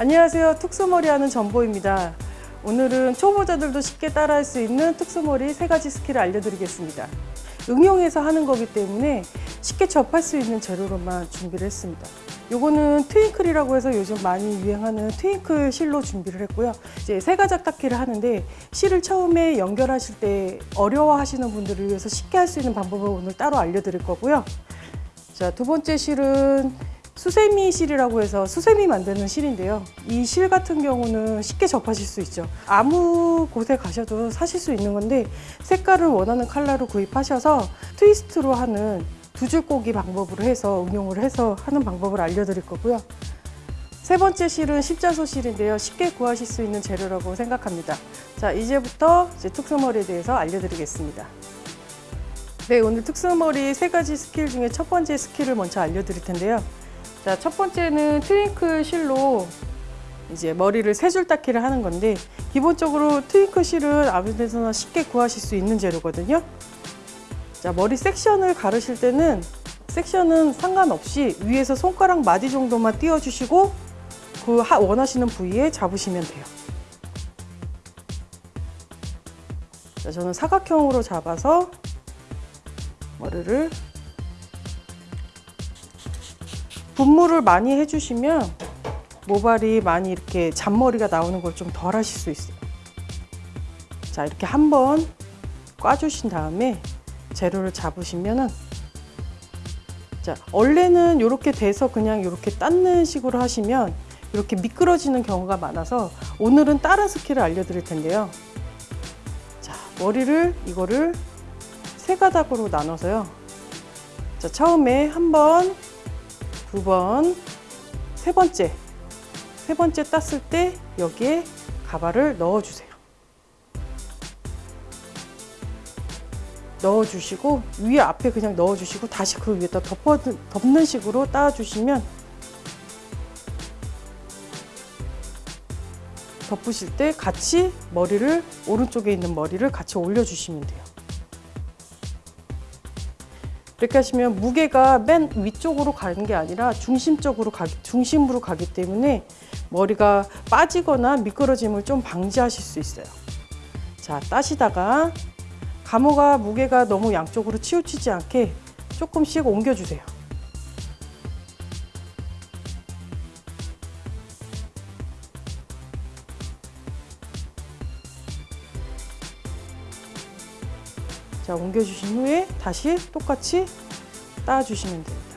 안녕하세요. 특수머리 하는 전보입니다. 오늘은 초보자들도 쉽게 따라할 수 있는 특수머리 세 가지 스킬을 알려드리겠습니다. 응용해서 하는 거기 때문에 쉽게 접할 수 있는 재료로만 준비를 했습니다. 요거는 twinkle이라고 해서 요즘 많이 유행하는 twinkle 실로 준비를 했고요. 이제 세 가지 땋기를 하는데 실을 처음에 연결하실 때 어려워 하시는 분들을 위해서 쉽게 할 수 있는 방법을 오늘 따로 알려드릴 거고요. 자, 두 번째 실은 수세미 실이라고 해서 수세미 만드는 실인데요. 이 실 같은 경우는 쉽게 접하실 수 있죠. 아무 곳에 가셔도 사실 수 있는 건데 색깔을 원하는 컬러로 구입하셔서 트위스트로 하는 두 줄 꼬기 방법으로 해서 응용을 해서 하는 방법을 알려드릴 거고요. 세 번째 실은 십자수 실인데요. 쉽게 구하실 수 있는 재료라고 생각합니다. 자, 이제부터 이제 툭스머리에 대해서 알려드리겠습니다. 네, 오늘 특수머리 세 가지 스킬 중에 첫 번째 스킬을 먼저 알려드릴 텐데요. 자, 첫 번째는 twinkle 실로 이제 머리를 세 줄 땋기를 하는 건데 기본적으로 twinkle 실은 아무 데서나 쉽게 구하실 수 있는 재료거든요. 자, 머리 섹션을 가르실 때는 섹션은 상관없이 위에서 손가락 마디 정도만 띄워주시고 그 원하시는 부위에 잡으시면 돼요. 자, 저는 사각형으로 잡아서 머리를 분무를 많이 해주시면 모발이 많이 이렇게 잔머리가 나오는 걸 좀 덜 하실 수 있어요. 자, 이렇게 한번 꽈주신 다음에 재료를 잡으시면은 자, 원래는 이렇게 돼서 그냥 이렇게 닦는 식으로 하시면 이렇게 미끄러지는 경우가 많아서 오늘은 다른 스킬을 알려드릴 텐데요. 자, 머리를 이거를 세 가닥으로 나눠서요. 자, 처음에 한 번, 두 번, 세 번째. 세 번째 땋을 때 여기에 가발을 넣어주세요. 넣어주시고 위에 앞에 그냥 넣어주시고 다시 그 위에다 덮어, 덮는 식으로 땋아주시면 덮으실 때 같이 머리를 오른쪽에 있는 머리를 같이 올려주시면 돼요. 이렇게 하시면 무게가 맨 위쪽으로 가는 게 아니라 중심적으로 가기, 중심으로 가기 때문에 머리가 빠지거나 미끄러짐을 좀 방지하실 수 있어요. 자, 따시다가 가모가 무게가 너무 양쪽으로 치우치지 않게 조금씩 옮겨주세요. 자, 옮겨주신 후에 다시 똑같이 따주시면 됩니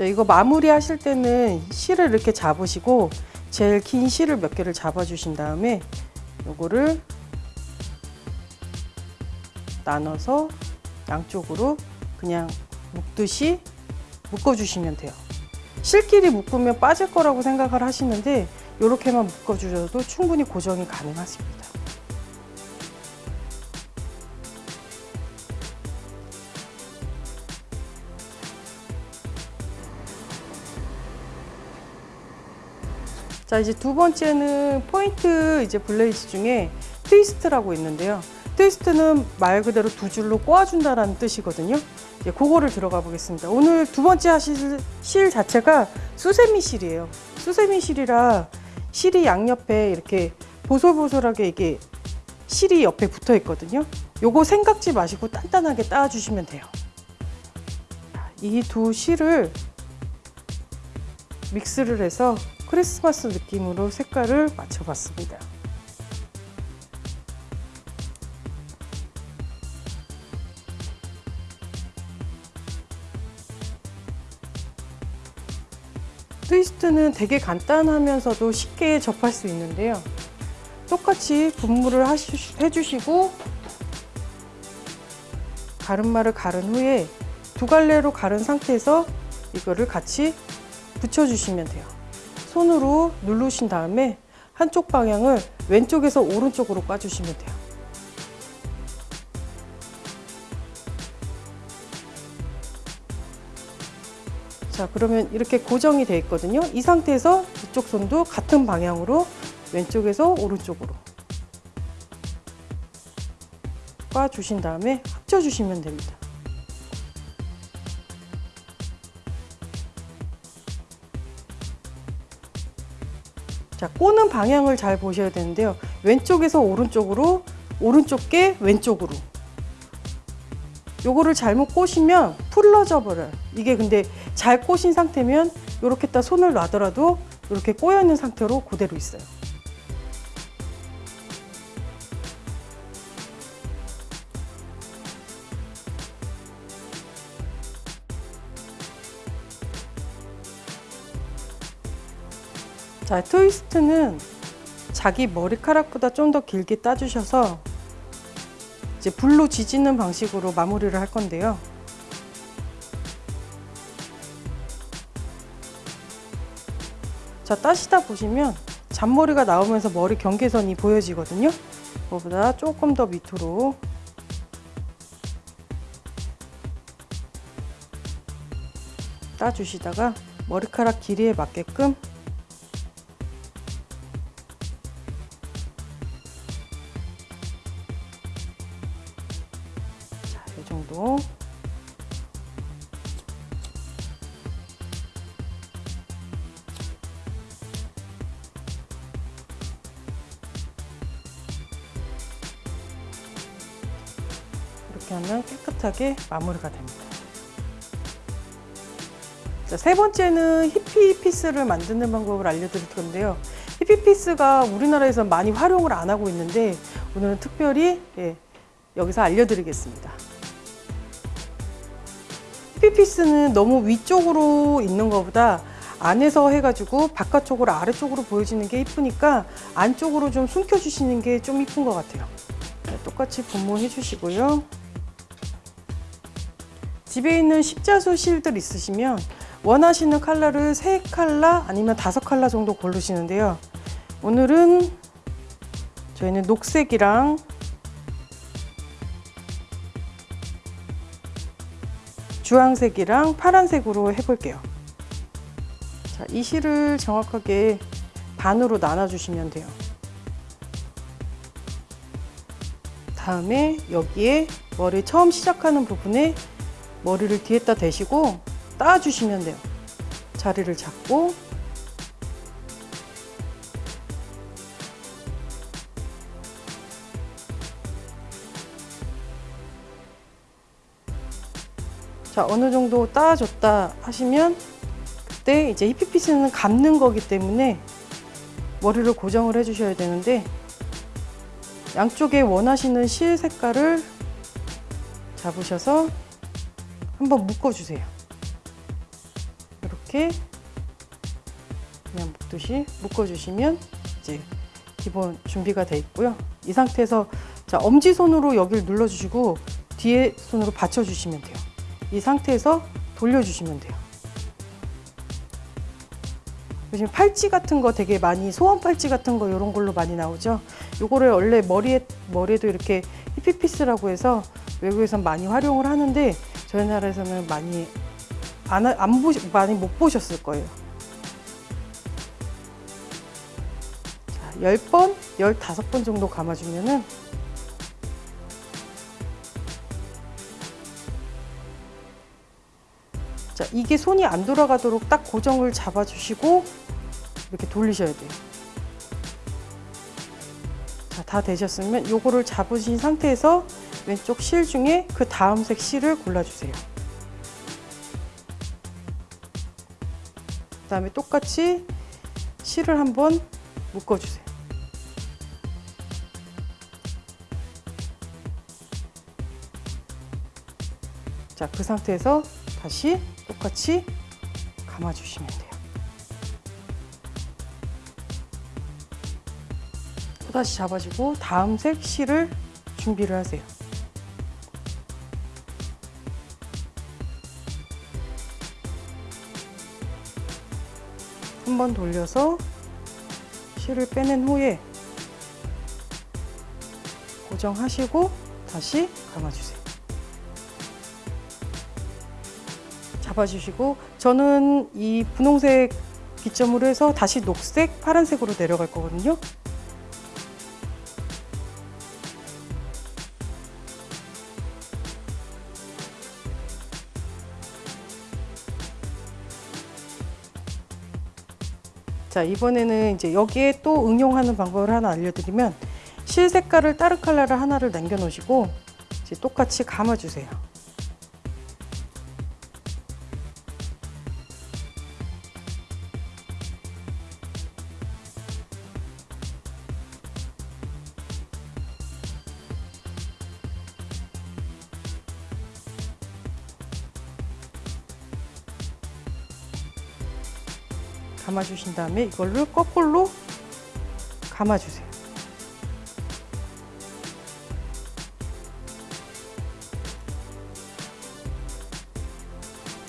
이거 마무리 하실 때는 실을 이렇게 잡으시고 제일 긴 실을 몇 개를 잡아 주신 다음에 요거를 나눠서 양쪽으로 그냥 묶듯이 묶어 주시면 돼요. 실끼리 묶으면 빠질 거라고 생각을 하시는데 이렇게만 묶어 주셔도 충분히 고정이 가능하십니다. 자 이제 두 번째는 포인트 이제 braids 중에 트위스트라고 있는데요. 트위스트는 말 그대로 두 줄로 꼬아준다라는 뜻이거든요. 이제 그거를 들어가 보겠습니다. 오늘 두 번째 하실 실 자체가 수세미 실이에요. 수세미 실이라 실이 양옆에 이렇게 보솔보솔하게 이게 실이 옆에 붙어 있거든요. 요거 생각지 마시고 단단하게 땋아주시면 돼요. 이 두 실을 믹스를 해서 크리스마스 느낌으로 색깔을 맞춰봤습니다. 트위스트는 되게 간단하면서도 쉽게 접할 수 있는데요. 똑같이 분무를 해주시고 가르마를 가른 후에 두 갈래로 가른 상태에서 이거를 같이 붙여주시면 돼요. 손으로 누르신 다음에 한쪽 방향을 왼쪽에서 오른쪽으로 꽈주시면 돼요. 자, 그러면 이렇게 고정이 되어 있거든요. 이 상태에서 이쪽 손도 같은 방향으로 왼쪽에서 오른쪽으로 꽈주신 다음에 합쳐주시면 됩니다. 자, 꼬는 방향을 잘 보셔야 되는데요. 왼쪽에서 오른쪽으로, 오른쪽 게 왼쪽으로. 요거를 잘못 꼬시면 풀러져 버려요. 이게 근데 잘 꼬신 상태면 이렇게 딱 손을 놔더라도 이렇게 꼬여 있는 상태로 그대로 있어요. 자, 트위스트는 자기 머리카락보다 좀 더 길게 따주셔서 이제 불로 지지는 방식으로 마무리를 할 건데요. 자, 따시다 보시면 잔머리가 나오면서 머리 경계선이 보여지거든요. 그거보다 조금 더 밑으로 따주시다가 머리카락 길이에 맞게끔 이렇게 하면 깨끗하게 마무리가 됩니다. 자, 세 번째는 히피 piece를 만드는 방법을 알려드릴 건데요. 히피 piece가 우리나라에서 많이 활용을 안 하고 있는데 오늘은 특별히 예, 여기서 알려드리겠습니다. 히피 piece는 너무 위쪽으로 있는 것보다 안에서 해가지고 바깥쪽으로 아래쪽으로 보여지는 게 이쁘니까 안쪽으로 좀 숨겨주시는 게 좀 이쁜 것 같아요. 네, 똑같이 분무해 주시고요. 집에 있는 십자수 실들 있으시면 원하시는 컬러를 세 컬러 아니면 다섯 컬러 정도 고르시는데요. 오늘은 저희는 녹색이랑 주황색이랑 파란색으로 해볼게요. 자, 이 실을 정확하게 반으로 나눠주시면 돼요. 다음에 여기에 머리 처음 시작하는 부분에 머리를 뒤에다 대시고 따주시면 돼요. 자리를 잡고 자 어느 정도 따줬다 하시면 그때 이제 히피피스는 감는 거기 때문에 머리를 고정을 해 주셔야 되는데 양쪽에 원하시는 실 색깔을 잡으셔서 한번 묶어주세요. 이렇게 그냥 묶듯이 묶어주시면 이제 기본 준비가 돼 있고요. 이 상태에서 자 엄지손으로 여기를 눌러주시고 뒤에 손으로 받쳐주시면 돼요. 이 상태에서 돌려주시면 돼요. 요즘 팔찌 같은 거 되게 많이 소원 팔찌 같은 거 이런 걸로 많이 나오죠. 요거를 원래 머리에 머리에도 이렇게 히피피스라고 해서 외국에선 많이 활용을 하는데 저희 나라에서는 많이 안, 하- 안 보시, 많이 못 보셨을 거예요. 자, 10번, 15번 정도 감아주면은 자, 이게 손이 안 돌아가도록 딱 고정을 잡아주시고 이렇게 돌리셔야 돼요. 자, 다 되셨으면 요거를 잡으신 상태에서 왼쪽 실 중에 그 다음 색 실을 골라주세요. 그 다음에 똑같이 실을 한번 묶어주세요. 자, 그 상태에서 다시 똑같이 감아주시면 돼요. 또다시 잡아주고 다음 색 실을 준비를 하세요. 한번 돌려서 실을 빼낸 후에 고정하시고 다시 감아주세요. 잡아주시고 저는 이 분홍색 기점으로 해서 다시 녹색, 파란색으로 내려갈 거거든요. 자 이번에는 이제 여기에 또 응용하는 방법을 하나 알려드리면 실 색깔을 다른 컬러를 하나를 남겨 놓으시고 똑같이 감아주세요. 감아주신 다음에 이걸로 거꾸로 감아주세요.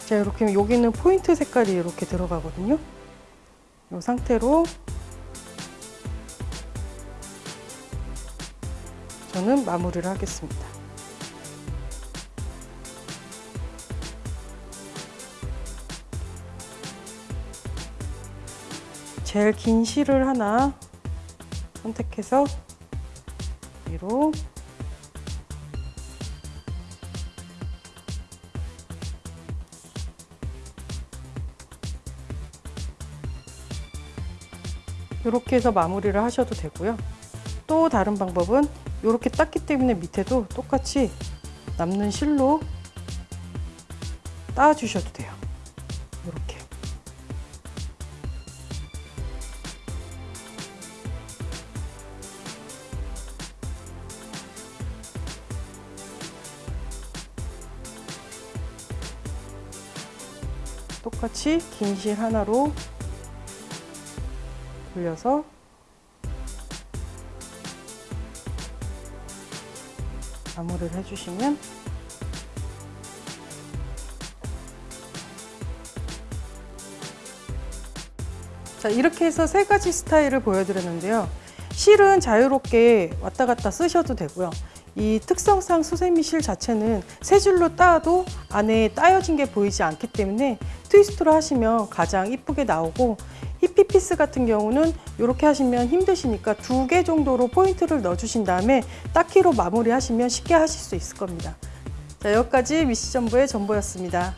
자 이렇게 여기는 포인트 색깔이 이렇게 들어가거든요. 이 상태로 저는 마무리를 하겠습니다. 제일 긴 실을 하나 선택해서 위로 이렇게 해서 마무리를 하셔도 되고요. 또 다른 방법은 이렇게 땄기 때문에 밑에도 똑같이 남는 실로 따주셔도 돼요. 똑같이 긴 실 하나로 돌려서 마무리를 해주시면 자 이렇게 해서 세 가지 스타일을 보여드렸는데요. 실은 자유롭게 왔다 갔다 쓰셔도 되고요 이 특성상 수세미 실 자체는 세 줄로 따도 안에 따여진 게 보이지 않기 때문에 트위스트로 하시면 가장 이쁘게 나오고 히피피스 같은 경우는 이렇게 하시면 힘드시니까 두 개 정도로 포인트를 넣어주신 다음에 따키로 마무리 하시면 쉽게 하실 수 있을 겁니다. 자, 여기까지 위시전부의 전보였습니다.